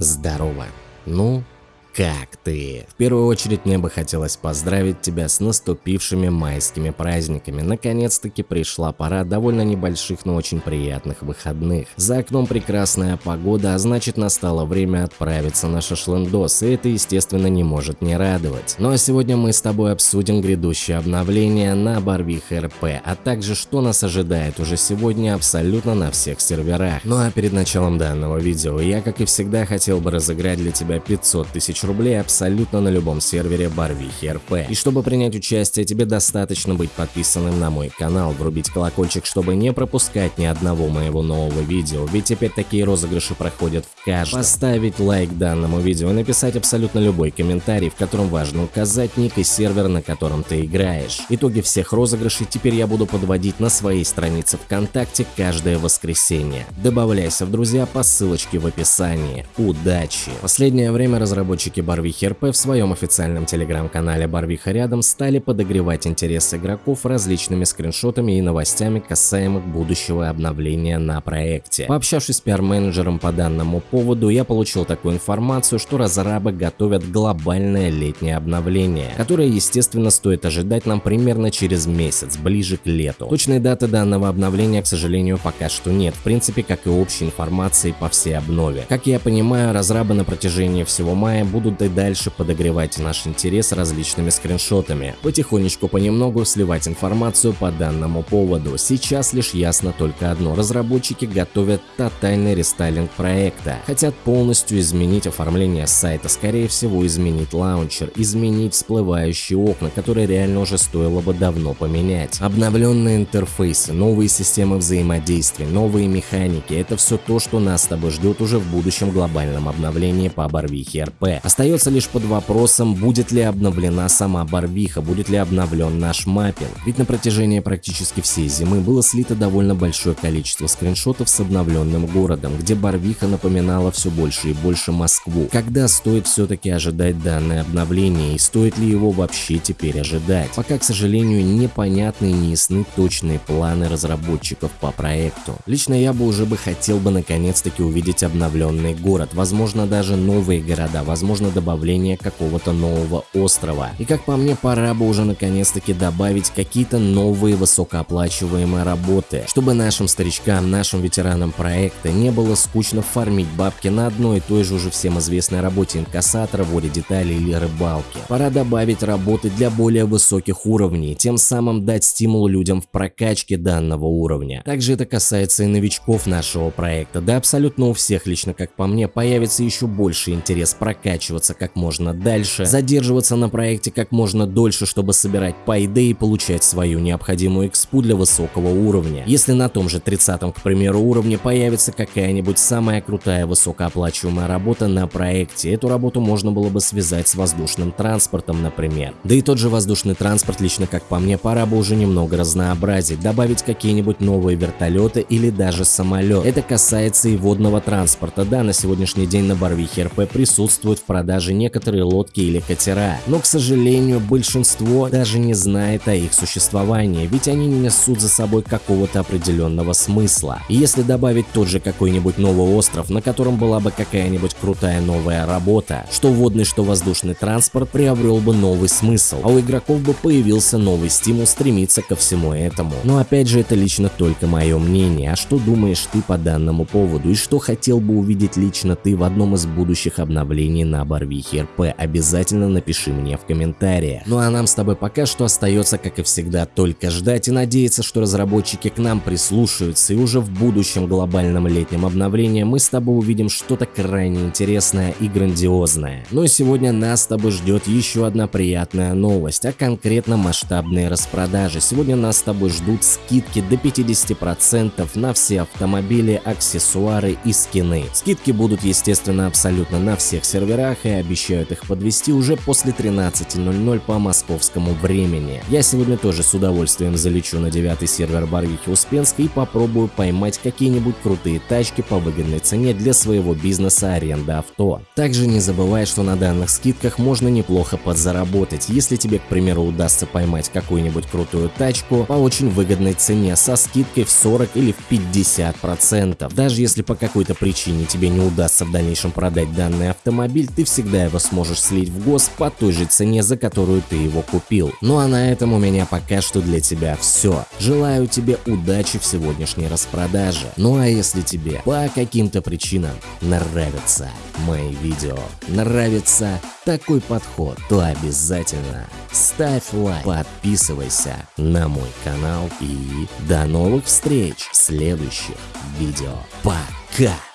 здорово. Ну, как ты? В первую очередь мне бы хотелось поздравить тебя с наступившими майскими праздниками. Наконец-таки пришла пора довольно небольших, но очень приятных выходных. За окном прекрасная погода, а значит настало время отправиться на шашлындос, и это естественно не может не радовать. Ну а сегодня мы с тобой обсудим грядущее обновление на Барвих РП, а также что нас ожидает уже сегодня абсолютно на всех серверах. Ну а перед началом данного видео я как и всегда хотел бы разыграть для тебя 500 тысяч тысяч рублей абсолютно на любом сервере Барвихи РП. И чтобы принять участие, тебе достаточно быть подписанным на мой канал, врубить колокольчик, чтобы не пропускать ни одного моего нового видео, ведь теперь такие розыгрыши проходят в каждом. Поставить лайк данному видео и написать абсолютно любой комментарий, в котором важно указать ник и сервер, на котором ты играешь. Итоги всех розыгрышей теперь я буду подводить на своей странице ВКонтакте каждое воскресенье. Добавляйся в друзья по ссылочке в описании. Удачи! Последнее время разработчики разработчики Барвихи РП в своем официальном телеграм-канале Барвиха рядом стали подогревать интерес игроков различными скриншотами и новостями касаемых будущего обновления на проекте. Пообщавшись с пиар-менеджером по данному поводу, я получил такую информацию, что разрабы готовят глобальное летнее обновление, которое, естественно, стоит ожидать нам примерно через месяц, ближе к лету. Точной даты данного обновления, к сожалению, пока что нет, в принципе, как и общей информации по всей обнове. Как я понимаю, разрабы на протяжении всего мая будут будут и дальше подогревать наш интерес различными скриншотами, потихонечку понемногу сливать информацию по данному поводу. Сейчас лишь ясно только одно, разработчики готовят тотальный рестайлинг проекта, хотят полностью изменить оформление сайта, скорее всего изменить лаунчер, изменить всплывающие окна, которые реально уже стоило бы давно поменять. Обновленные интерфейсы, новые системы взаимодействия, новые механики – это все то, что нас с тобой ждет уже в будущем глобальном обновлении по Барвихе РП. Остается лишь под вопросом, будет ли обновлена сама Барвиха, будет ли обновлен наш маппинг. Ведь на протяжении практически всей зимы было слито довольно большое количество скриншотов с обновленным городом, где Барвиха напоминала все больше и больше Москву. Когда стоит все-таки ожидать данное обновление и стоит ли его вообще теперь ожидать? Пока, к сожалению, непонятны и не ясны точные планы разработчиков по проекту. Лично я бы уже бы хотел бы наконец-таки увидеть обновленный город, возможно даже новые города, возможно возможно добавление какого-то нового острова. И как по мне, пора бы уже наконец-таки добавить какие-то новые высокооплачиваемые работы, чтобы нашим старичкам, нашим ветеранам проекта не было скучно фармить бабки на одной и той же уже всем известной работе инкассатора, вроде деталей или рыбалки. Пора добавить работы для более высоких уровней, тем самым дать стимул людям в прокачке данного уровня. Также это касается и новичков нашего проекта, да абсолютно у всех лично как по мне появится еще больше интерес прокачивать прокачиваться как можно дальше, задерживаться на проекте как можно дольше, чтобы собирать пайды и получать свою необходимую экспу для высокого уровня. Если на том же 30 к примеру уровне появится какая-нибудь самая крутая высокооплачиваемая работа на проекте, эту работу можно было бы связать с воздушным транспортом, например. Да и тот же воздушный транспорт лично как по мне пора бы уже немного разнообразить, добавить какие-нибудь новые вертолеты или даже самолет. Это касается и водного транспорта. Да, на сегодняшний день на Барвихе РП присутствует в продаже некоторые лодки или катера, но, к сожалению, большинство даже не знает о их существовании, ведь они не несут за собой какого-то определенного смысла. И если добавить тот же какой-нибудь новый остров, на котором была бы какая-нибудь крутая новая работа, что водный, что воздушный транспорт приобрел бы новый смысл, а у игроков бы появился новый стимул стремиться ко всему этому. Но опять же, это лично только мое мнение, а что думаешь ты по данному поводу и что хотел бы увидеть лично ты в одном из будущих обновлений на Барвихи РП, обязательно напиши мне в комментариях. Ну а нам с тобой пока что остается, как и всегда, только ждать и надеяться, что разработчики к нам прислушаются и уже в будущем глобальном летнем обновлении мы с тобой увидим что-то крайне интересное и грандиозное. Ну и сегодня нас с тобой ждет еще одна приятная новость, а конкретно масштабные распродажи. Сегодня нас с тобой ждут скидки до 50% на все автомобили, аксессуары и скины. Скидки будут, естественно, абсолютно на всех серверах горах и обещают их подвести уже после 13.00 по московскому времени. Я сегодня тоже с удовольствием залечу на девятый сервер Барвихи Успенской и попробую поймать какие-нибудь крутые тачки по выгодной цене для своего бизнеса аренда авто. Также не забывай, что на данных скидках можно неплохо подзаработать, если тебе, к примеру, удастся поймать какую-нибудь крутую тачку по очень выгодной цене со скидкой в 40 или в 50%. Даже если по какой-то причине тебе не удастся в дальнейшем продать данный автомобиль, ты всегда его сможешь слить в гос по той же цене, за которую ты его купил. Ну а на этом у меня пока что для тебя все. Желаю тебе удачи в сегодняшней распродаже. Ну а если тебе по каким-то причинам нравятся мои видео, нравится такой подход, то обязательно ставь лайк, подписывайся на мой канал и до новых встреч в следующих видео. Пока!